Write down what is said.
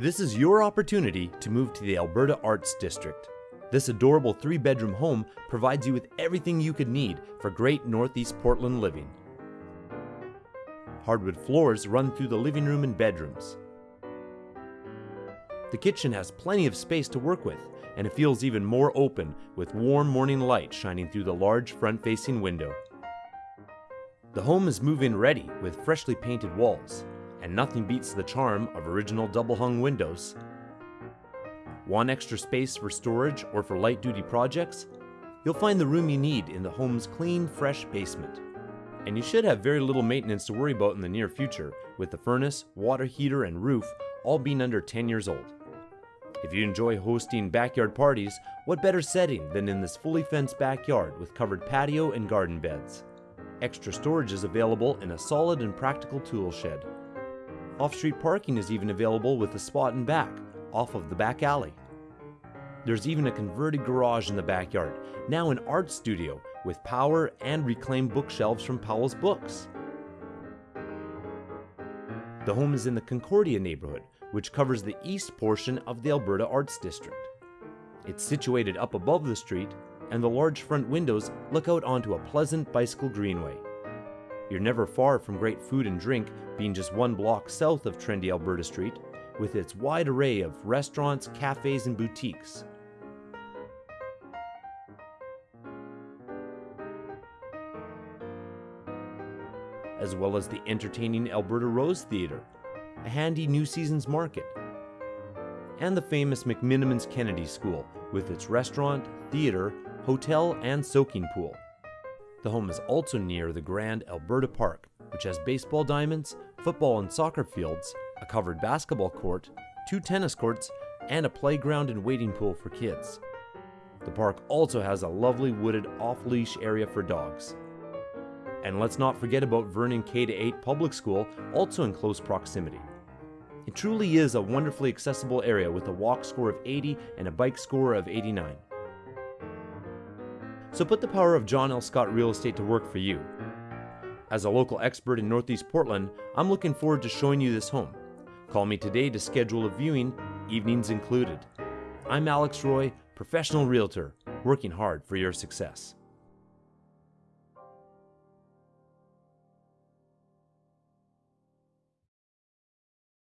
This is your opportunity to move to the Alberta Arts District. This adorable three bedroom home provides you with everything you could need for great Northeast Portland living. Hardwood floors run through the living room and bedrooms. The kitchen has plenty of space to work with, and it feels even more open with warm morning light shining through the large front facing window. The home is move in ready with freshly painted walls, and nothing beats the charm of original double hung windows. Want extra space for storage or for light duty projects? You'll find the room you need in the home's clean, fresh basement. And you should have very little maintenance to worry about in the near future, with the furnace, water heater, and roof all being under 10 years old. If you enjoy hosting backyard parties, what better setting than in this fully fenced backyard with covered patio and garden beds? Extra storage is available in a solid and practical tool shed. Off-street parking is even available with a spot in back, off of the back alley. There's even a converted garage in the backyard, now an art studio with power and reclaimed bookshelves from Powell's Books. The home is in the Concordia neighborhood, which covers the east portion of the Alberta Arts District. It's situated up above the street, and the large front windows look out onto a pleasant bicycle greenway. You're never far from great food and drink, being just one block south of trendy Alberta Street, with its wide array of restaurants, cafes, and boutiques. As well as the entertaining Alberta Rose Theatre, a handy New Seasons Market, and the famous McMenamins Kennedy School with its restaurant, theatre, hotel, and soaking pool. The home is also near the Grand Alberta Park, which has baseball diamonds, football and soccer fields, a covered basketball court, two tennis courts, and a playground and wading pool for kids. The park also has a lovely wooded off leash area for dogs. And let's not forget about Vernon K 8 Public School, also in close proximity. It truly is a wonderfully accessible area with a walk score of 80 and a bike score of 89. So put the power of John L. Scott Real Estate to work for you. As a local expert in Northeast Portland, I'm looking forward to showing you this home. Call me today to schedule a viewing, evenings included. I'm Alex Roy, professional realtor, working hard for your success.